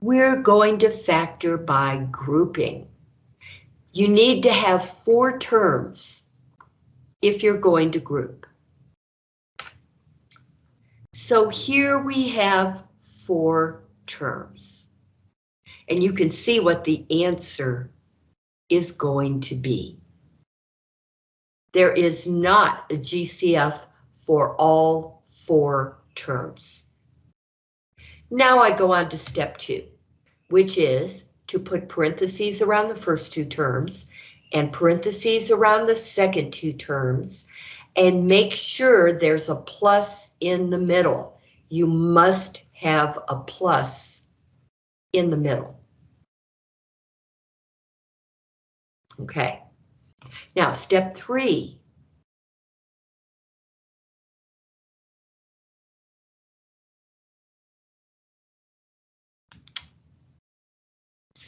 we're going to factor by grouping. You need to have four terms if you're going to group. So here we have four terms. And you can see what the answer is going to be. There is not a GCF for all four terms. Now I go on to step two, which is to put parentheses around the first two terms and parentheses around the second two terms and make sure there's a plus in the middle. You must have a plus in the middle. Okay. Now, step three.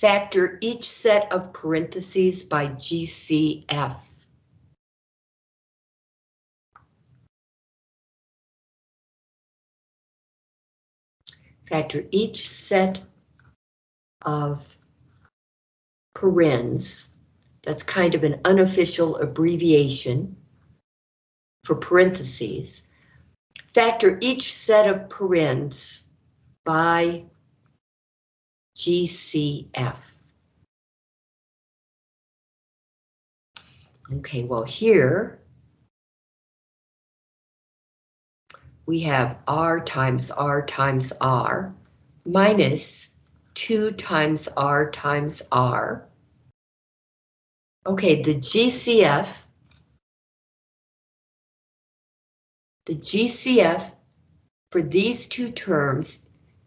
Factor each set of parentheses by GCF. Factor each set of parens that's kind of an unofficial abbreviation for parentheses. Factor each set of parens by GCF. Okay, well here we have R times R times R minus 2 times R times R Okay, the GCF, the GCF for these two terms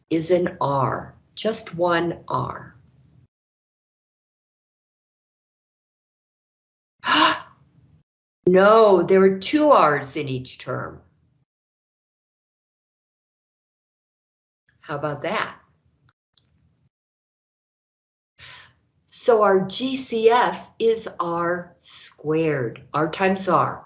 is an R, just one R. no, there are two R's in each term. How about that? So our GCF is R squared, R times R.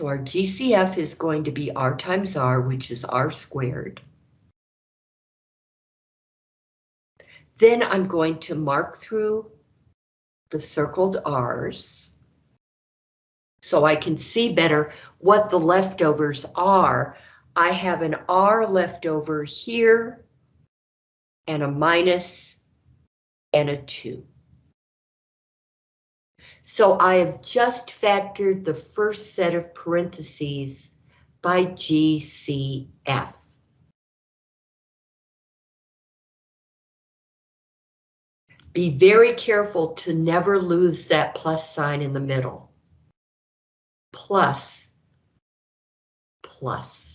So our GCF is going to be R times R, which is R squared. Then I'm going to mark through the circled R's so I can see better what the leftovers are I have an R left over here and a minus and a 2. So I have just factored the first set of parentheses by GCF. Be very careful to never lose that plus sign in the middle. Plus, plus.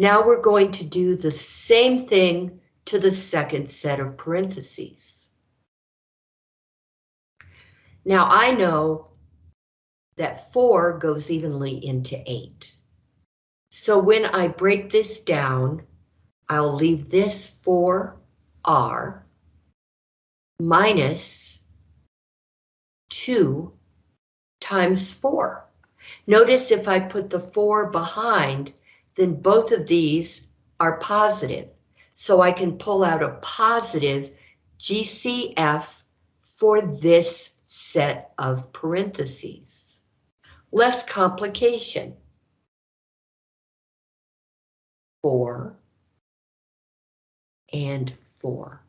Now we're going to do the same thing to the second set of parentheses. Now I know that 4 goes evenly into 8. So when I break this down, I'll leave this 4r minus 2 times 4. Notice if I put the 4 behind, then both of these are positive. So I can pull out a positive GCF for this set of parentheses. Less complication. 4 and 4.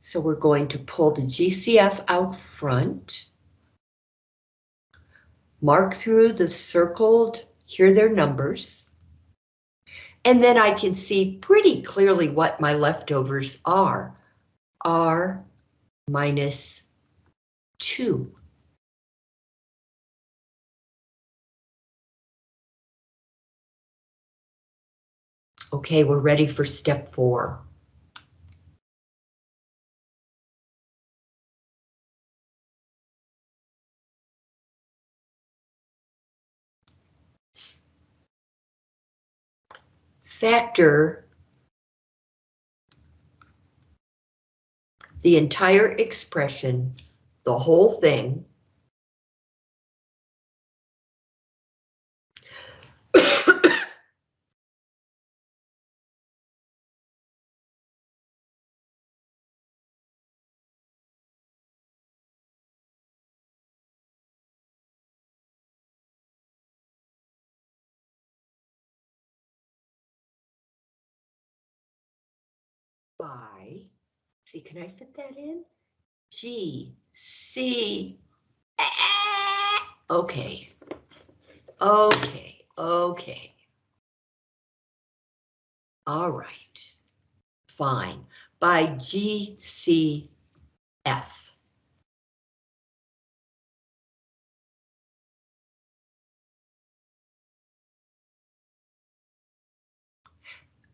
So we're going to pull the GCF out front mark through the circled, here their numbers, and then I can see pretty clearly what my leftovers are. R minus 2. Okay, we're ready for step four. Factor the entire expression, the whole thing, by, see, can I fit that in? G, C, okay. Okay, okay. All right, fine, by GCF.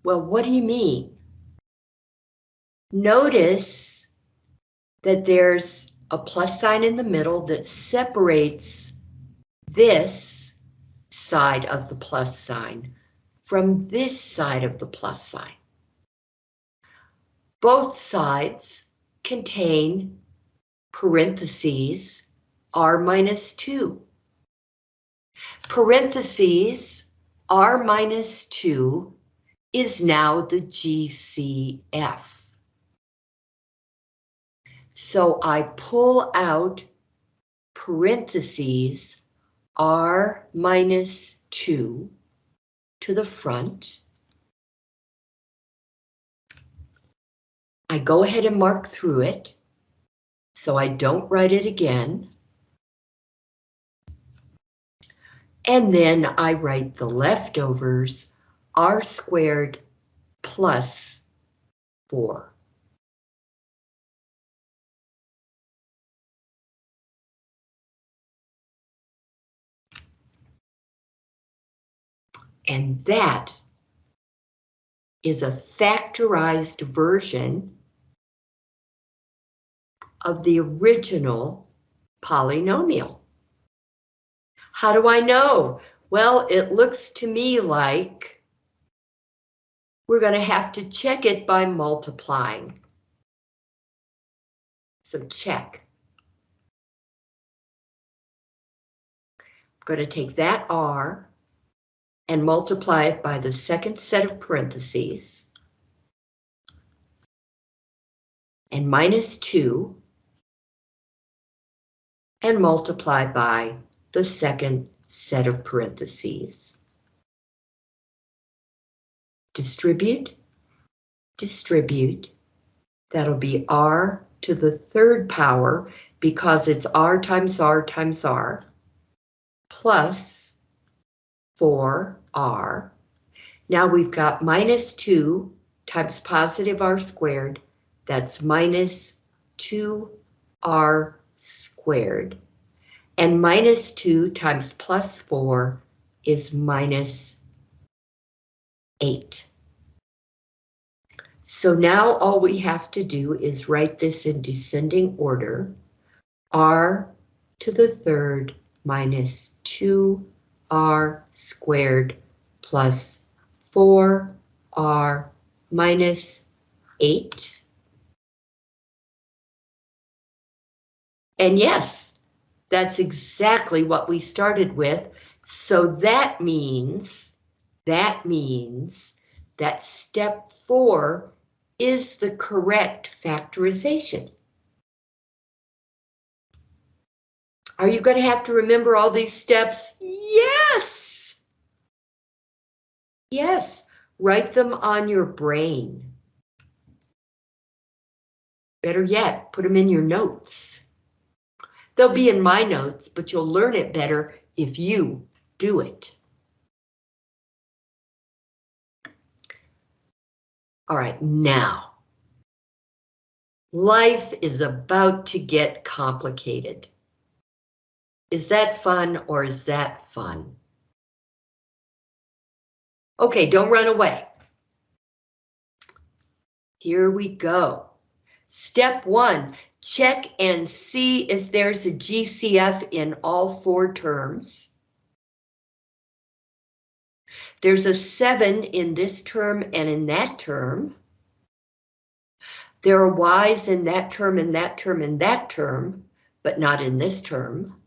Well, what do you mean? Notice that there's a plus sign in the middle that separates this side of the plus sign from this side of the plus sign. Both sides contain parentheses r minus 2. Parentheses r minus 2 is now the GCF. So I pull out parentheses r minus 2 to the front. I go ahead and mark through it, so I don't write it again. And then I write the leftovers r squared plus 4. And that is a factorized version of the original polynomial. How do I know? Well, it looks to me like we're going to have to check it by multiplying. So check. I'm going to take that R and multiply it by the second set of parentheses and minus 2 and multiply by the second set of parentheses. Distribute, distribute, that'll be r to the third power because it's r times r times r, plus 4r. Now we've got minus 2 times positive r squared, that's minus 2r squared. And minus 2 times plus 4 is minus 8. So now all we have to do is write this in descending order. r to the third minus 2r squared plus 4r minus 8. And yes, that's exactly what we started with. So that means, that means that step four is the correct factorization. Are you going to have to remember all these steps? Yes. Yes, write them on your brain. Better yet, put them in your notes. They'll be in my notes, but you'll learn it better if you do it. All right, now. Life is about to get complicated. Is that fun or is that fun? Okay, don't run away. Here we go. Step one, check and see if there's a GCF in all four terms. There's a 7 in this term and in that term. There are y's in that term and that term and that term, but not in this term.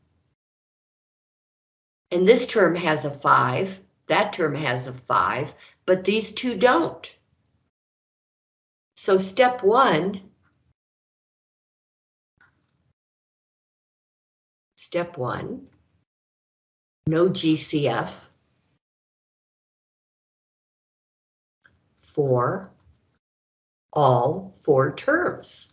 And this term has a 5, that term has a 5, but these two don't. So step one, step one, no GCF for all four terms.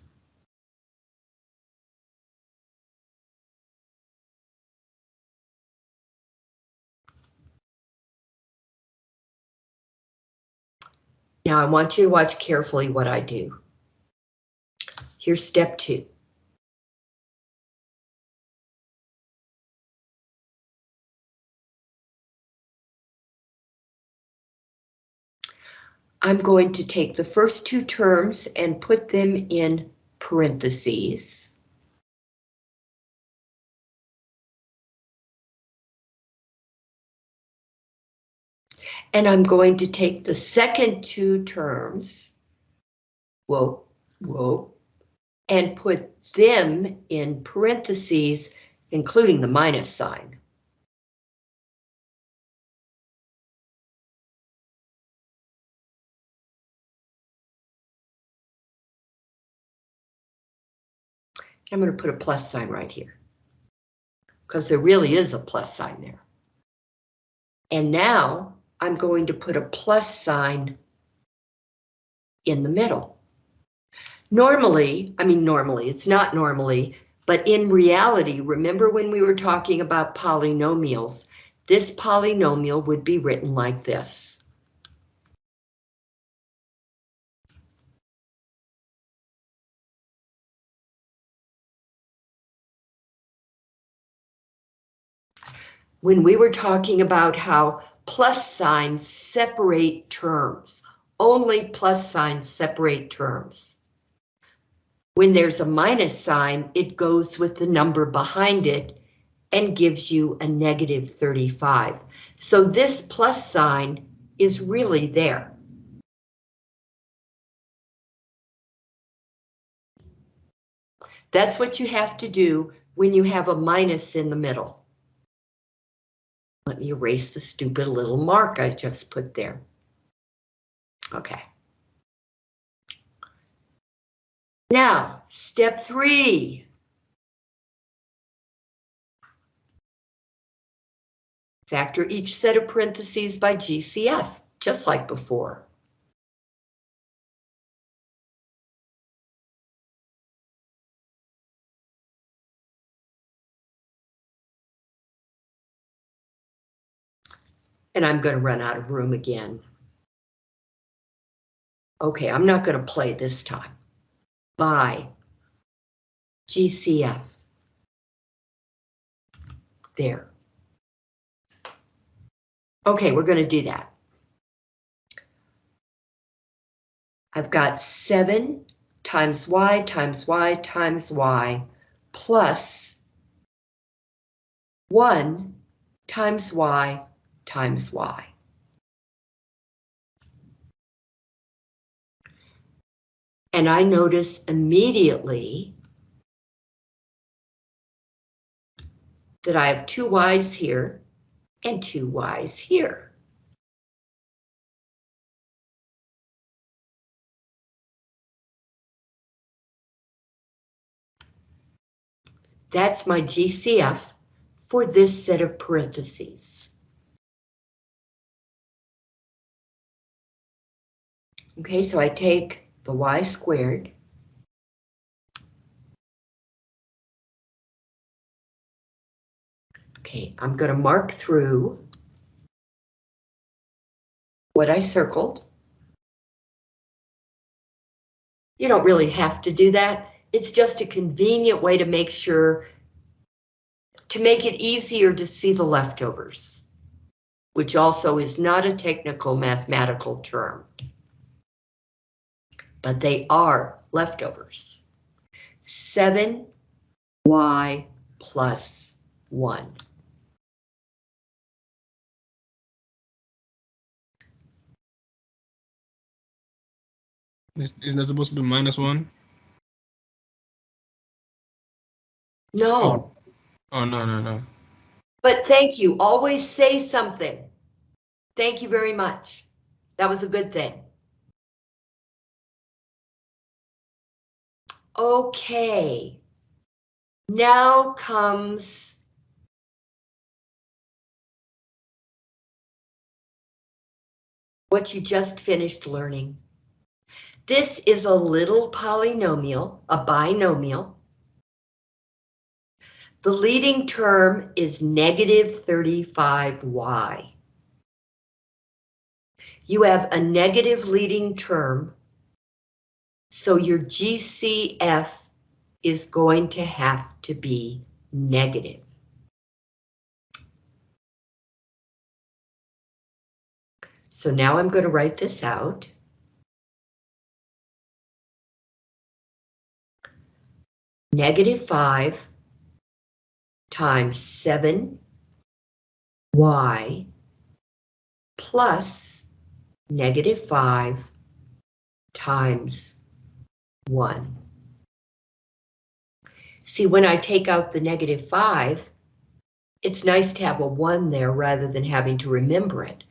Now I want you to watch carefully what I do. Here's step two. I'm going to take the first two terms and put them in parentheses. And I'm going to take the second two terms, whoa, whoa, and put them in parentheses, including the minus sign. I'm going to put a plus sign right here. Because there really is a plus sign there. And now I'm going to put a plus sign in the middle. Normally, I mean normally, it's not normally, but in reality, remember when we were talking about polynomials, this polynomial would be written like this. when we were talking about how plus signs separate terms, only plus signs separate terms. When there's a minus sign, it goes with the number behind it and gives you a negative 35. So this plus sign is really there. That's what you have to do when you have a minus in the middle. Let me erase the stupid little mark I just put there. Okay. Now, step three. Factor each set of parentheses by GCF, just like before. And I'm going to run out of room again. Okay, I'm not going to play this time. By GCF. There. Okay, we're going to do that. I've got 7 times y times y times y plus 1 times y times y. And I notice immediately that I have two y's here and two y's here. That's my GCF for this set of parentheses. Okay, so I take the y squared. Okay, I'm going to mark through what I circled. You don't really have to do that. It's just a convenient way to make sure to make it easier to see the leftovers, which also is not a technical mathematical term but they are leftovers. 7y plus 1. Isn't that supposed to be minus 1? No. Oh. oh, no, no, no. But thank you. Always say something. Thank you very much. That was a good thing. Okay. Now comes what you just finished learning. This is a little polynomial, a binomial. The leading term is negative 35y. You have a negative leading term, so your GCF is going to have to be negative. So now I'm going to write this out. Negative 5 times 7y plus negative 5 times 1. See, when I take out the negative 5, it's nice to have a 1 there rather than having to remember it.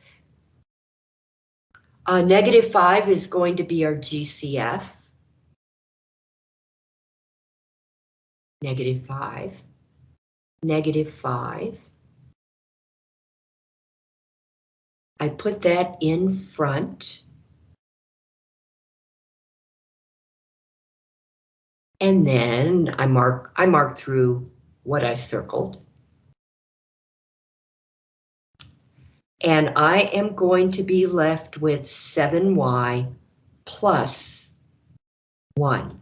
Uh, negative 5 is going to be our GCF. Negative 5 negative 5. I put that in front. And then I mark I mark through what I circled. And I am going to be left with 7y plus 1.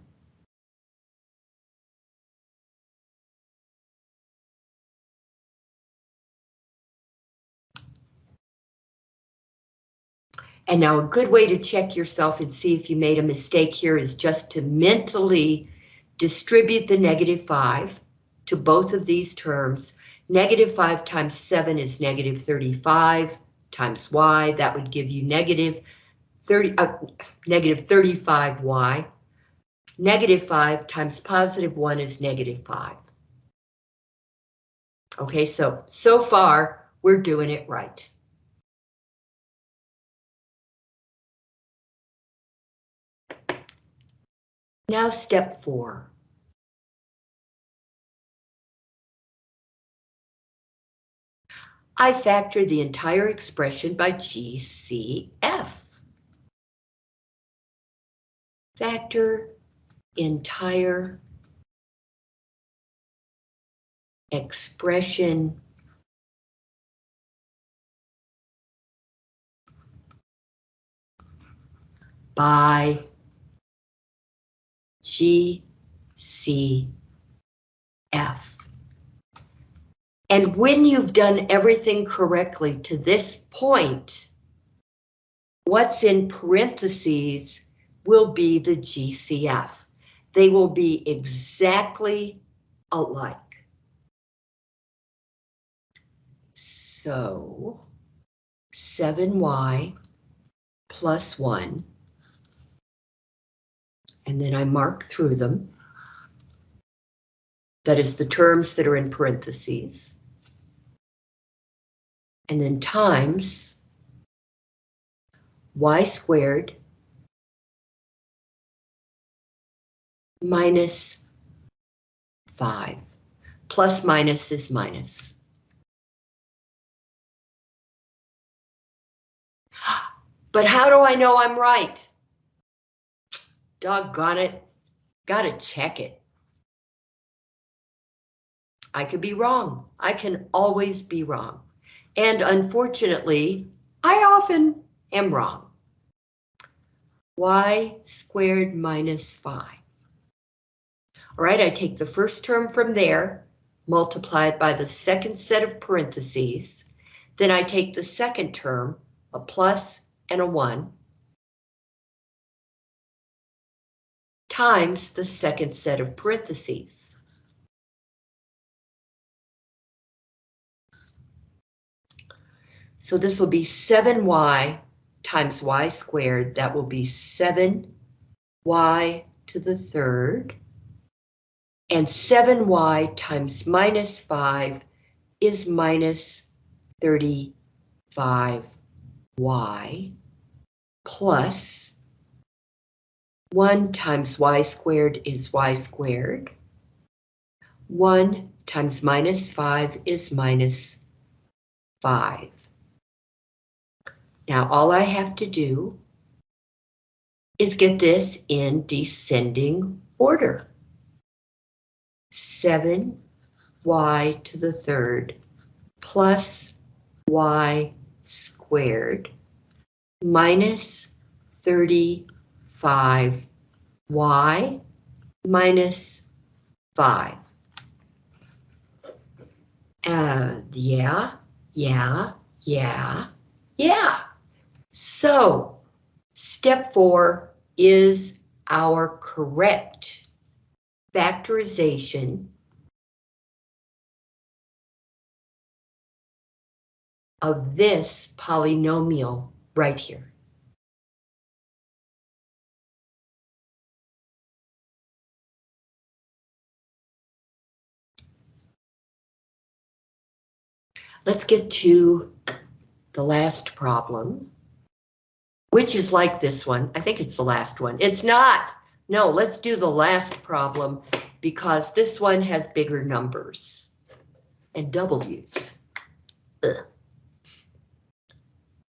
And now a good way to check yourself and see if you made a mistake here is just to mentally distribute the negative 5 to both of these terms. Negative 5 times 7 is negative 35 times y. That would give you negative 30, uh, negative 35y. Negative 5 times positive 1 is negative 5. Okay, so, so far, we're doing it right. Now step four. I factor the entire expression by GCF. Factor entire expression by G, C, F. And when you've done everything correctly to this point, what's in parentheses will be the GCF. They will be exactly alike. So 7y plus 1 and then I mark through them. That is the terms that are in parentheses. And then times y squared minus 5. Plus minus is minus. But how do I know I'm right? Doggone it. Gotta check it. I could be wrong. I can always be wrong. And unfortunately, I often am wrong. y squared minus 5. All right, I take the first term from there, multiply it by the second set of parentheses. Then I take the second term, a plus and a 1, times the second set of parentheses. So this will be 7y times y squared. That will be 7 y to the third. And 7y times minus 5 is minus 35y plus 1 times y squared is y squared. 1 times minus 5 is minus 5. Now all I have to do is get this in descending order. 7y to the third plus y squared minus 35y minus 5. Uh, yeah, yeah, yeah, yeah. So, step four is our correct factorization of this polynomial right here. Let's get to the last problem, which is like this one. I think it's the last one. It's not. No, let's do the last problem because this one has bigger numbers and W's. Ugh.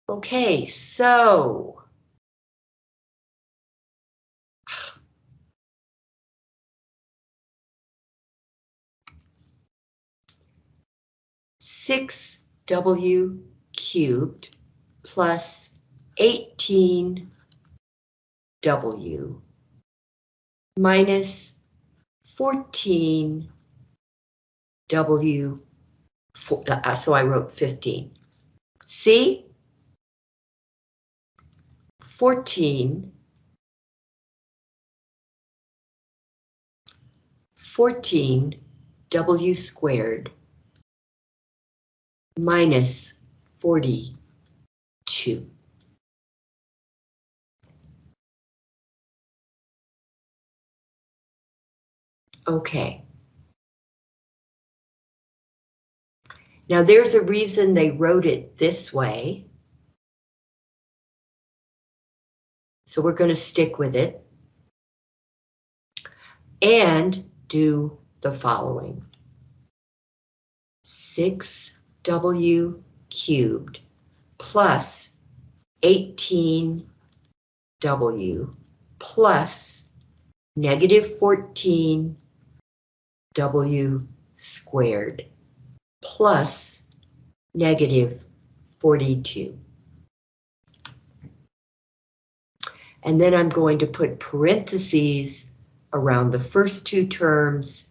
Okay, so. Six W cubed plus eighteen W minus fourteen W, fo- uh, so I wrote fifteen. See? 14 14 W squared minus 42. Okay. Now there's a reason they wrote it this way. So we're going to stick with it. And do the following. 6w cubed plus 18w plus negative 14w squared plus negative 42. And then I'm going to put parentheses around the first two terms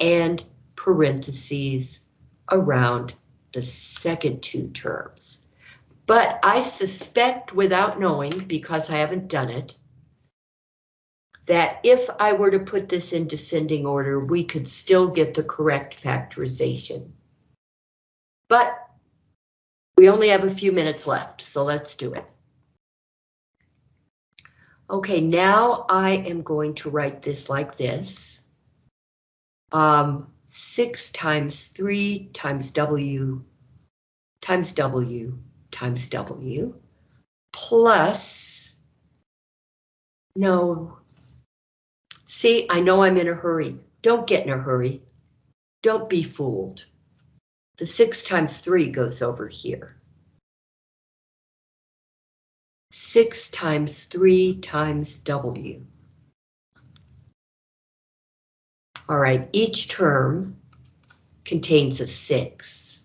and parentheses around the second two terms. But I suspect without knowing, because I haven't done it, that if I were to put this in descending order, we could still get the correct factorization. But we only have a few minutes left, so let's do it. Okay, now I am going to write this like this. Um, 6 times 3 times W times W times W plus, no, see, I know I'm in a hurry. Don't get in a hurry. Don't be fooled. The 6 times 3 goes over here. 6 times 3 times W. All right, each term contains a 6.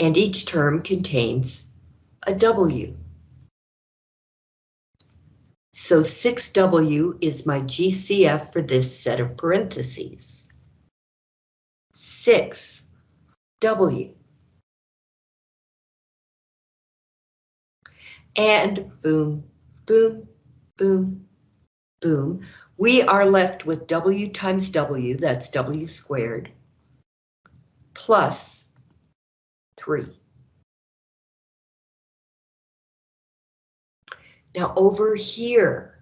And each term contains a W. So 6W is my GCF for this set of parentheses. 6W. And boom, boom, boom, boom. We are left with W times W, that's W squared, plus 3. Now over here,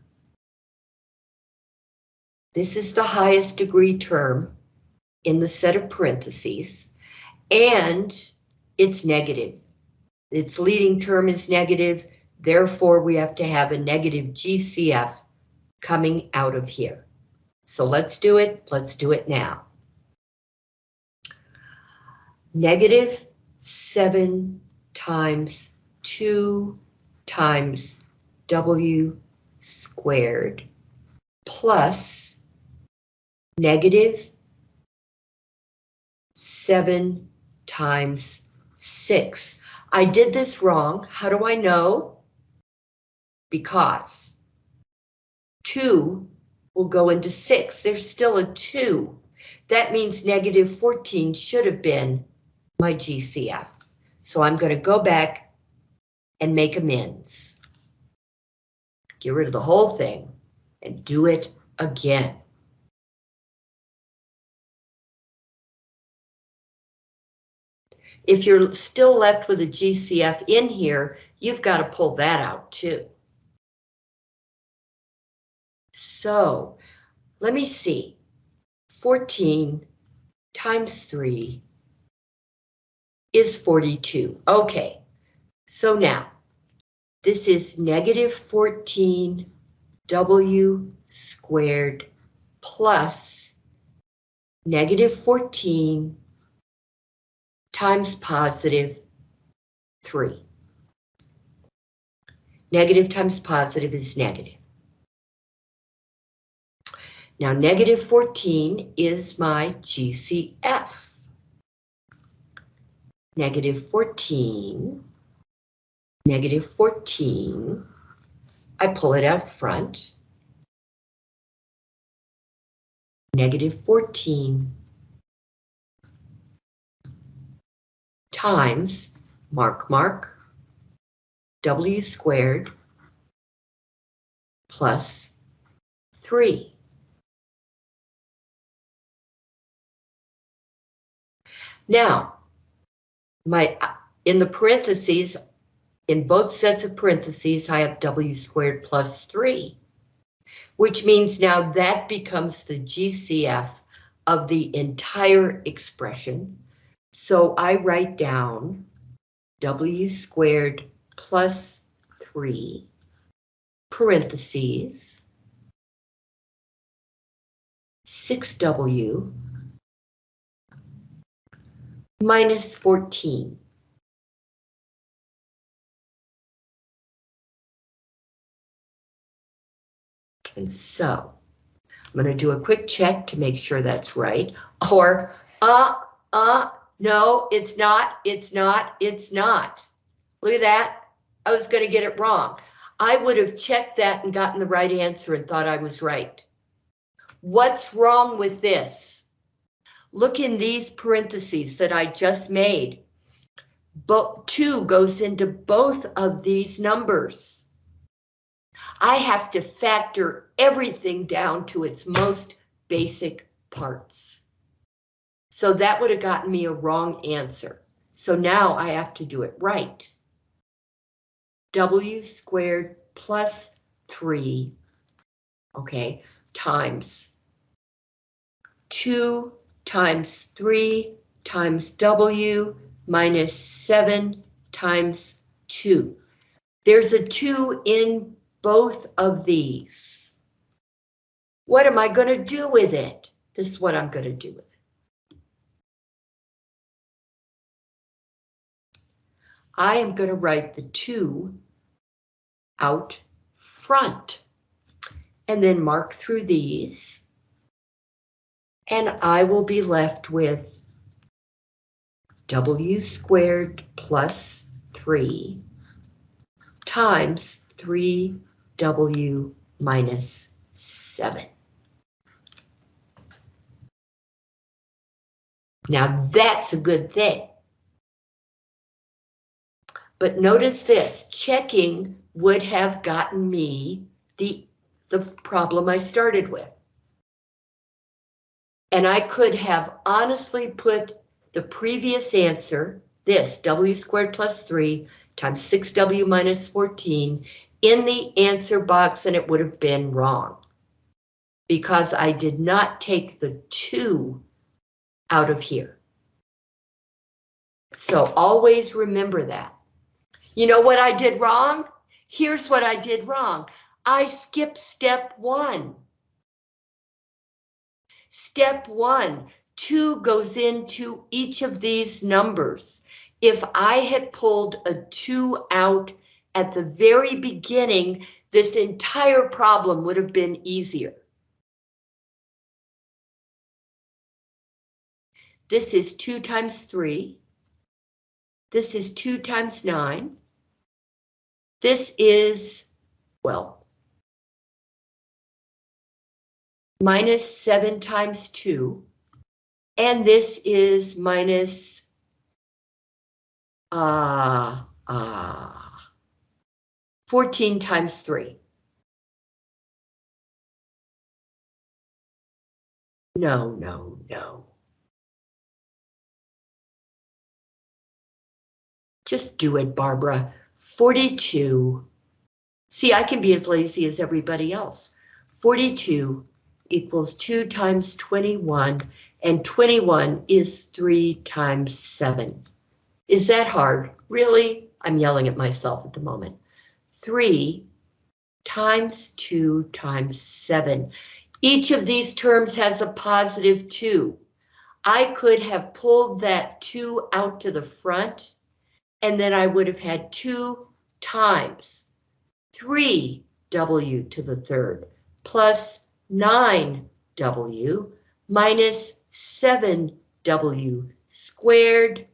this is the highest degree term in the set of parentheses, and it's negative. Its leading term is negative, therefore we have to have a negative GCF coming out of here. So let's do it, let's do it now. Negative 7 times 2 times W squared plus negative 7 times 6. I did this wrong. How do I know? Because 2 will go into 6. There's still a 2. That means negative 14 should have been my GCF. So I'm going to go back and make amends. Get rid of the whole thing and do it again. If you're still left with a GCF in here, you've got to pull that out too. So let me see. 14 times 3 is 42. Okay, so now this is negative 14 W squared plus negative 14 times positive 3. Negative times positive is negative. Now negative 14 is my GCF. Negative 14, negative 14, I pull it out front. Negative 14 times, mark, mark, W squared plus 3. Now, my in the parentheses, in both sets of parentheses, I have W squared plus 3, which means now that becomes the GCF of the entire expression. So I write down W squared plus 3 parentheses 6W minus 14. And so I'm going to do a quick check to make sure that's right. Or, uh, uh, no, it's not, it's not, it's not. Look at that. I was going to get it wrong. I would have checked that and gotten the right answer and thought I was right. What's wrong with this? Look in these parentheses that I just made. But 2 goes into both of these numbers. I have to factor everything down to its most basic parts. So that would have gotten me a wrong answer. So now I have to do it right. W squared plus 3, okay, times 2 times 3 times W minus 7 times 2. There's a 2 in both of these. What am I going to do with it? This is what I'm going to do with it. I am going to write the 2 out front and then mark through these and I will be left with W squared plus 3 times 3W minus 7. Now that's a good thing. But notice this, checking would have gotten me the, the problem I started with. And I could have honestly put the previous answer, this W squared plus 3 times 6W minus 14, in the answer box and it would have been wrong. Because I did not take the two out of here. So always remember that. You know what I did wrong? Here's what I did wrong. I skipped step one. Step one, two goes into each of these numbers. If I had pulled a two out at the very beginning, this entire problem would have been easier. This is two times three. This is two times nine. This is, well, minus seven times two. And this is minus, uh, uh, 14 times three. No, no, no. Just do it, Barbara. 42. See, I can be as lazy as everybody else. 42 equals 2 times 21, and 21 is 3 times 7. Is that hard? Really? I'm yelling at myself at the moment. 3 times 2 times 7. Each of these terms has a positive 2. I could have pulled that 2 out to the front, and then I would have had 2 times 3w to the third plus 9w minus 7w squared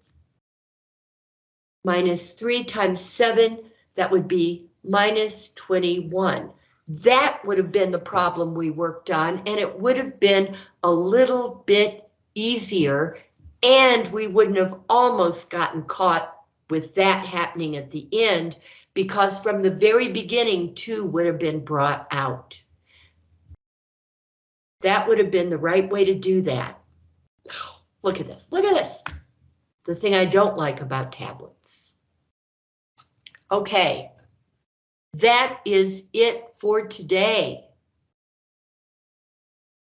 minus 3 times 7, that would be minus 21. That would have been the problem we worked on, and it would have been a little bit easier, and we wouldn't have almost gotten caught with that happening at the end, because from the very beginning, 2 would have been brought out. That would have been the right way to do that. Look at this, look at this. The thing I don't like about tablets. Okay, that is it for today.